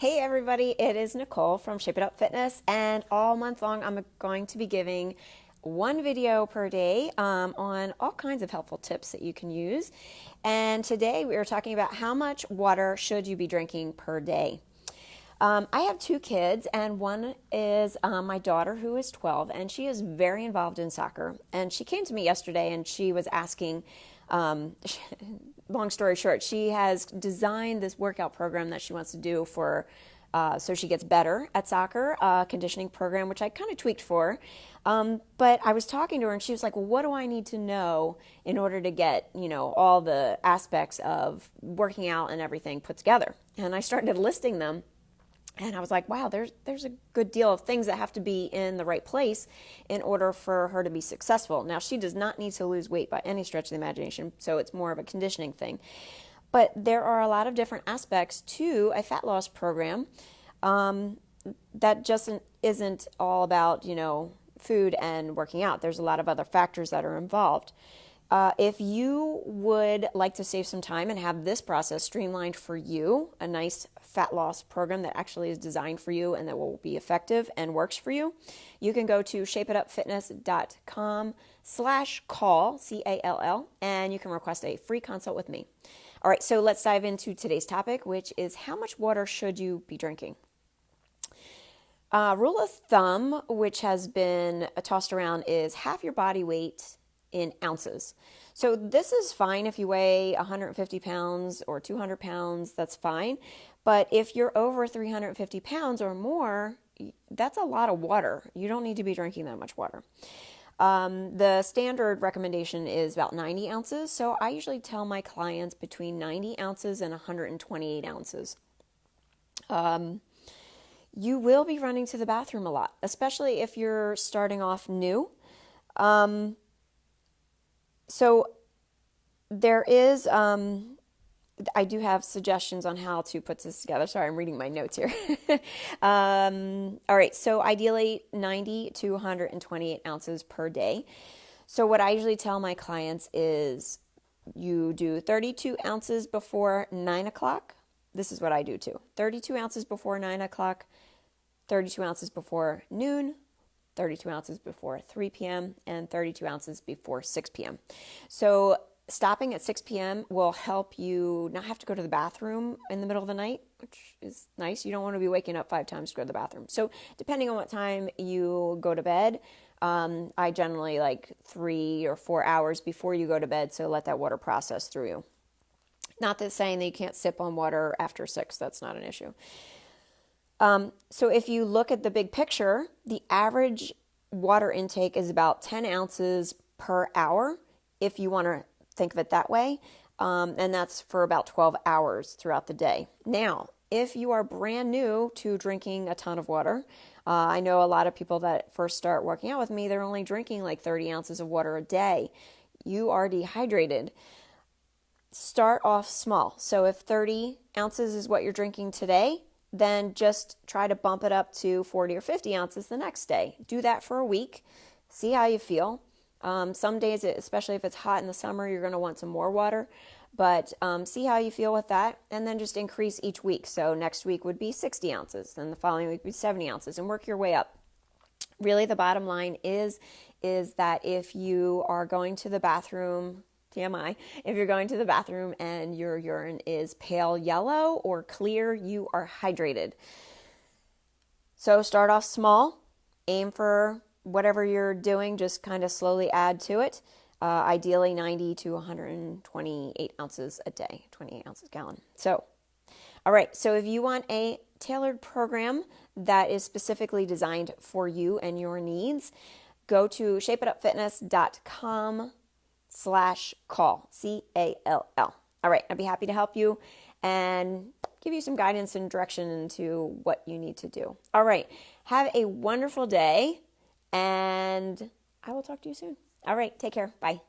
Hey everybody, it is Nicole from Shape It Up Fitness, and all month long I'm going to be giving one video per day um, on all kinds of helpful tips that you can use. And today we are talking about how much water should you be drinking per day. Um, I have two kids, and one is um, my daughter who is 12, and she is very involved in soccer. And she came to me yesterday and she was asking, um, long story short, she has designed this workout program that she wants to do for. Uh, so she gets better at soccer, uh, conditioning program, which I kind of tweaked for. Um, but I was talking to her, and she was like, "Well, what do I need to know in order to get you know all the aspects of working out and everything put together?" And I started listing them, and I was like, wow, there's there's a good deal of things that have to be in the right place in order for her to be successful. Now, she does not need to lose weight by any stretch of the imagination, so it's more of a conditioning thing. But there are a lot of different aspects to a fat loss program um, that just isn't all about you know food and working out. There's a lot of other factors that are involved. Uh, if you would like to save some time and have this process streamlined for you, a nice fat loss program that actually is designed for you and that will be effective and works for you, you can go to shapeitupfitness.com slash call, C-A-L-L, and you can request a free consult with me. All right, so let's dive into today's topic, which is how much water should you be drinking? Uh, rule of thumb, which has been tossed around, is half your body weight in ounces. So this is fine if you weigh 150 pounds or 200 pounds, that's fine. But if you're over 350 pounds or more, that's a lot of water. You don't need to be drinking that much water. Um, the standard recommendation is about 90 ounces. So I usually tell my clients between 90 ounces and 128 ounces. Um, you will be running to the bathroom a lot, especially if you're starting off new. Um, so there is um, I do have suggestions on how to put this together. Sorry, I'm reading my notes here. um, all right, so ideally 90 to 128 ounces per day. So, what I usually tell my clients is you do 32 ounces before 9 o'clock. This is what I do too 32 ounces before 9 o'clock, 32 ounces before noon, 32 ounces before 3 p.m., and 32 ounces before 6 p.m. So stopping at 6 p.m. will help you not have to go to the bathroom in the middle of the night, which is nice. You don't want to be waking up five times to go to the bathroom. So, depending on what time you go to bed, um, I generally like three or four hours before you go to bed, so let that water process through you. Not that saying that you can't sip on water after six, that's not an issue. Um, so if you look at the big picture, the average water intake is about 10 ounces per hour if you want to think of it that way. Um, and that's for about 12 hours throughout the day. Now, if you are brand new to drinking a ton of water, uh, I know a lot of people that first start working out with me, they're only drinking like 30 ounces of water a day. You are dehydrated. Start off small. So if 30 ounces is what you're drinking today, then just try to bump it up to 40 or 50 ounces the next day. Do that for a week, see how you feel. Um, some days, especially if it's hot in the summer, you're going to want some more water. But um, see how you feel with that, and then just increase each week. So next week would be 60 ounces, then the following week would be 70 ounces, and work your way up. Really, the bottom line is is that if you are going to the bathroom TMI, if you're going to the bathroom and your urine is pale yellow or clear, you are hydrated. So start off small, aim for whatever you're doing, just kind of slowly add to it. Uh, ideally 90 to 128 ounces a day, 28 ounces a gallon. So, all right, so if you want a tailored program that is specifically designed for you and your needs, go to shapeitupfitness.com slash call, C A L L. All right, I'd be happy to help you and give you some guidance and direction into what you need to do. All right, have a wonderful day, and I will talk to you soon. All right, take care. Bye.